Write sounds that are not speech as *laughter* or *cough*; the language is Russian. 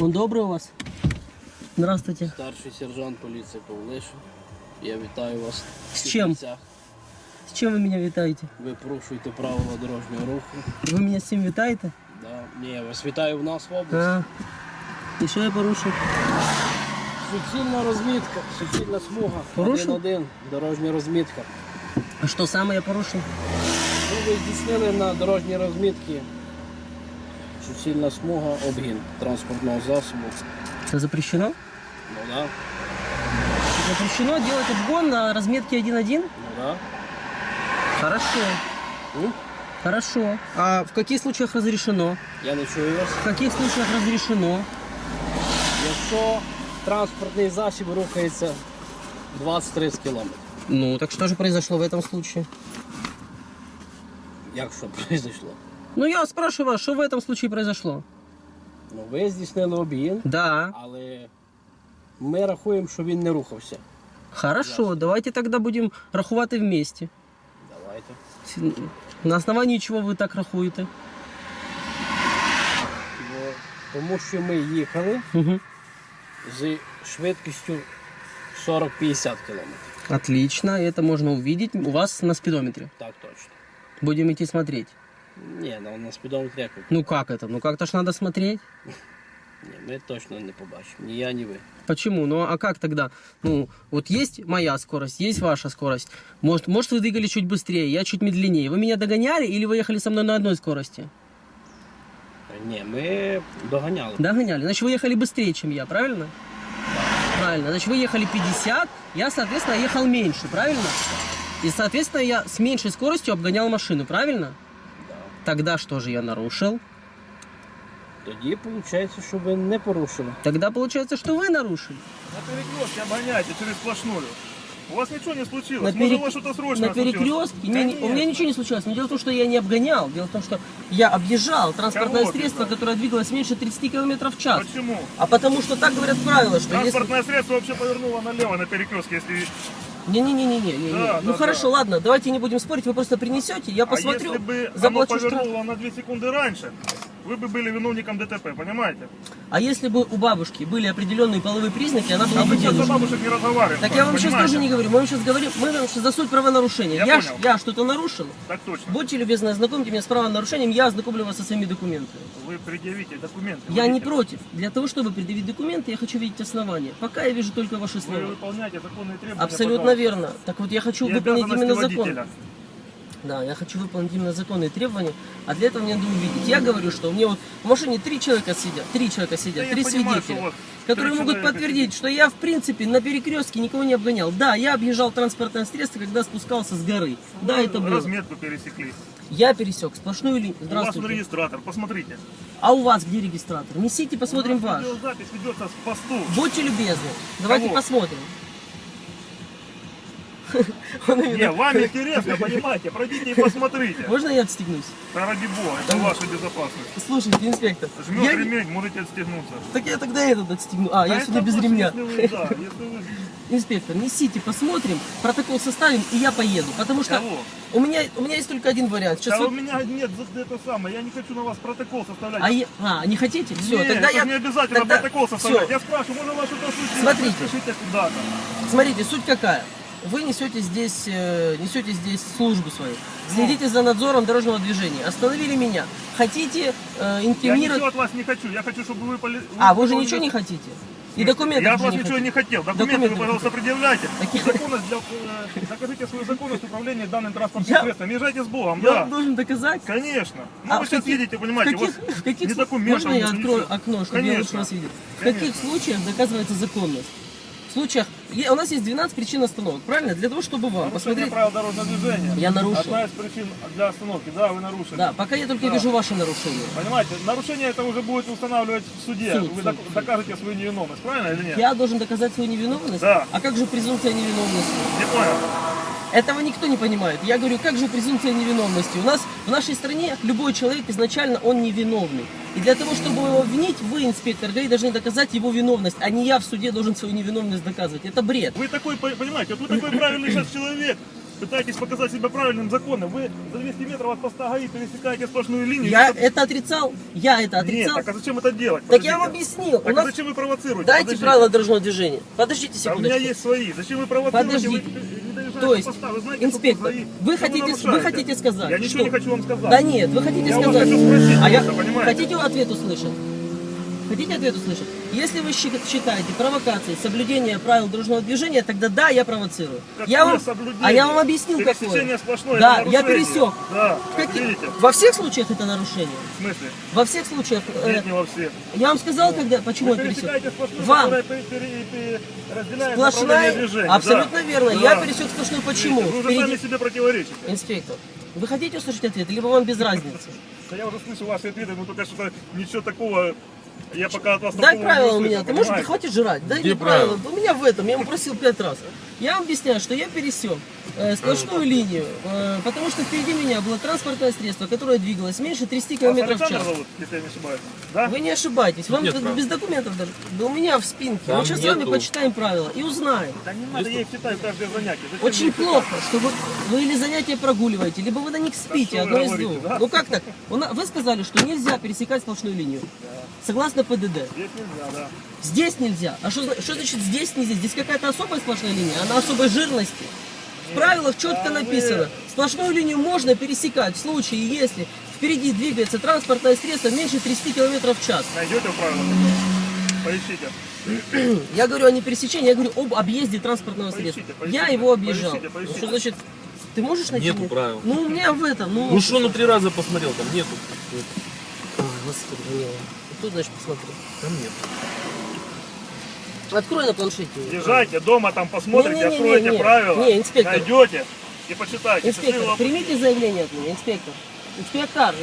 Он добрый у вас? Здравствуйте. Старший сержант поліції Павлишин. Я вітаю вас. З чим? Всіх. С чем вы меня витаете? Ви порушуєте правила дорожнього руху. Вы меня с цим витаете? Да. Ні, я вас вітаю в нас в області. А. І що я порушив? Суцільна розмітка, суцільна смуга. Порушив? 1-1, дорожня розмітка. А що саме я порушив? Ну, ви здійснили на дорожній розмітці суцільна смуга, обгін транспортного засобу. Це запрещено? Ну да, Запрещено делать обгон на разметке 1.1? ну да. Хорошо. М? Хорошо. А в каких случаях разрешено? Я не чую вас. В каких случаях разрешено? Якщо транспортний засіб рухається 20-30 км. Ну, так что же произошло в этом случае? Як що произошло? *laughs* Ну, я спрашиваю вас, что в этом случае произошло? Ну, ви здійснили обгін, Да. але ми рахуємо, що він не рухався. Хорошо, давайте тогда будем рахувати вместе. Давайте. На основании чего ви так рахуєте? Бо, тому що ми їхали Угу. з швидкістю 40-50 км. Отлично, это можно увидеть у вас на спидометре. Так точно. Будем идти смотреть. Ні, на, на спідометрі як ви? Ну как это? Ну как-то ж надо смотреть. Ні, ми точно не побачимо. Ні я, ні ви. Почему? Ну а как тогда? Ну, вот есть моя скорость, есть ваша скорость. Может, может вы двигали чуть быстрее, я чуть медленнее. Вы меня догоняли или вы ехали со мной на одной скорости? Ні, ми доганяли. Догоняли. Значит, вы ехали быстрее, чем я, правильно? Правильно. Значит, вы ехали 50, я, соответственно, ехал меньше, правильно? И, соответственно, я с меньшей скоростью обгонял машину, правильно? Да. Тогда что же я нарушил? Тоді виходить, що ви не порушили. Тогда получается, что вы нарушили. На перекрестке обгоняйте через сплошную. У вас ничего не случилось. На, Может, у вас что-то срочное на случилось? перекрестке не- не- у меня ничего не случилось. Но дело в том, что я не обгонял. Дело в том, что я объезжал транспортное Кого средство, объезжал? которое двигалось меньше 30 км в час. Почему? А потому что так говорят правила, что если... Транспортное средство вообще повернуло налево на перекрестке, если... Не-не-не-не-не. не, Да, ну да, хорошо, да. ладно, давайте не будем спорить, вы просто принесете, я А посмотрю, если бы оно заплачу штраф. повернуло на 2 секунды раньше, вы бы были виновником ДТП, понимаете? А если бы у бабушки были определенные половые признаки, она была бы сейчас бабушек не разговариваем. Так я вам сейчас понимаете? тоже не говорю, мы вам сейчас говорим, мы вам сейчас за суть правонарушения. Я понял. я что-то нарушил, Так точно. будьте любезны, ознакомьте меня с правонарушением, я ознакомлю вас со своими документами. Вы предъявите документы. Я не водителя. против. Для того, чтобы предъявить документы, я хочу видеть основания. Пока я вижу только ваши Вы слова. выполняете законные требования. Абсолютно пожалуйста. верно. Так вот, я хочу И выполнить именно закон. Да, я хочу выполнить именно законные требования, а для этого мне надо увидеть. Я говорю, что меня вот в машине три человека сидят, три человека сидят, Да три понимаю, свидетеля, которые могут человека подтвердить, что я в принципе на перекрестке никого не обгонял. Да, я объезжал транспортное средство, когда спускался с горы. Да, Вы это было. Разметку пересекли. Я пересек сплошную линию. У вас Здравствуйте. регистратор, посмотрите. А у вас где регистратор? Несите, посмотрим У нас ваш. Видеозапись ведется с посту. Будьте любезны. Давайте Кого? посмотрим. Не, вам интересно, понимаете, пройдите и посмотрите. Можно я отстегнусь? Да ради бога, это ваша безопасность. Слушайте, инспектор. Жмет я- ремень, можете отстегнуться. Так я тогда этот отстегну. А, Да я сегодня без ремня. Если вы, да, если вы... Инспектор, несите, посмотрим, протокол составим, и я поеду. Потому что Кого? у меня, у меня есть только один вариант. Сейчас Да вы- у меня нет это самое, я не хочу на вас протокол составлять. а, я- а, не хотите? Все, Нет, тогда я... не обязательно тогда- протокол составлять. всё. Я спрашиваю, можно вас что-то случилось? Смотрите. Смотрите, суть какая. Вы несете здесь, э, несете здесь службу свою. Следите за надзором дорожного движения. Остановили меня. Хотите э, Я инкриминировать... ничего от вас не хочу, я хочу, чтобы вы... поли- А, вы же ничего не хотите? И документы Я от вас не ничего хотите? не хотел. Документы, Документы вы, пожалуйста, предъявляйте. Такие- Законность для, э, докажите свою законность управления данным транспортным Я- средством. Езжайте с Богом, Я да. вам должен доказать? Конечно. Ну, А вы сейчас каких- едете, понимаете, в каких, у вас в каких ни слу- документов, Можно я открою окно, чтобы я Конечно. лучше вас видел? В каких случаях доказывается законность? В случаях... У нас есть 12 причин остановок, правильно? Для того, чтобы вам Нарушение посмотреть... правил дорожного движения. Я нарушил. Одна из причин для остановки. Да, вы нарушили. Да, пока я только Да. вижу ваши нарушения. Понимаете, нарушение это уже будет устанавливать в суде. Суд, вы суд. докажете свою невиновность, правильно или нет? Я должен доказать свою невиновность? Да. А как же презумпция невиновности? Не понял. Этого никто не понимает. Я говорю, как же презумпция невиновности? У нас в нашей стране любой человек изначально он невиновный. И для того, чтобы его обвинить, вы, инспектор ГАИ, должны доказать его виновность, а не я в суде должен свою невиновность доказывать. Это бред. Вы такой, по- понимаете, вот вы такой правильный сейчас человек. пытаетесь показать себя правильным законом. Вы за 200 метров от поста ГАИ пересекаете сплошную линию. Я Это- это отрицал, я это Нет, отрицал. так а зачем это делать? Так я вам Подождите. объяснил. У Так а нас... зачем вы провоцируете? Дайте Подождите. правила дорожного движения. Подождите Да у меня есть свои. Зачем вы провоцируете? Подождите. Вы То есть, знаете, инспектор, вы хотите, вы хотите сказать, Я ничего что... не хочу вам сказать. Да нет, вы хотите Я вас сказать... хочу спросить а я... понимаете? Хотите ответ услышать? Хотите ответ услышать? Если вы считаете провокацией соблюдение правил дорожного движения, тогда да, я провоцирую. Какое я вам... соблюдение? А я вам объяснил, какое. сплошное, Да, я пересек. Да, Каки- видите? Во всех случаях это нарушение. В смысле? Во всех случаях. э, Нет, не во всех. я вам сказал, когда, почему Вы я пересек. сплошную, Вам. пере- пере- пере- Сплошная, движения. абсолютно Да. верно. Да. Я пересек сплошную. Почему? Видите, Вы уже Впереди- сами себе противоречите. Инспектор, вы хотите услышать ответ, либо вам без *laughs* разницы? Да я уже слышу ваши ответы, но только что-то ничего такого я пока от вас Дай правила у меня. Ты можешь, хватит жрать. Дай мне правила. У меня в этом. Я ему просил пять раз. Я вам объясняю, что я пересек э, сплошную линию, э, потому что впереди меня было транспортное средство, которое двигалось меньше 30 Вас км в час. зовут, если я не ошибаюсь? Да? Вы не ошибаетесь. Вам Нет без документов даже. Да у меня в спинке. Там Мы сейчас с вами почитаем правила и узнаем. Да не надо, я их читаю каждое занятие. Зачем Очень плохо, что вы, вы или занятия прогуливаете, либо вы на них спите, вы одно из говорите, двух. да? Ну как так? Вы сказали, что нельзя пересекать сплошную линию. Согласно ПДД. Здесь нельзя, да. Здесь нельзя. А что, что значит здесь нельзя? Здесь какая-то особая сплошная линия, она особой жирности. В правилах четко написано, сплошную линию можно пересекать в случае, если впереди двигается транспортное средство меньше 30 км в час. Найдете в правилах? Поищите. *clears throat* Я говорю о не пересечении, я говорю об объезде транспортного Поищите, средства. поищите, я его объезжал. поищите, поищите. Что значит, ты можешь найти? Нету правил. Ну, у меня в этом, ну... Ну что, ну три раза посмотрел, там нету. Ой, Господи, Данила. Тут, значит, посмотри. Там нет. Открой на планшете. Езжайте дома, там посмотрите, Не-не-не-не, откройте не. правила, Не, инспектор. найдете и почитайте. Инспектор, примите заявление от меня, инспектор. Инспектор,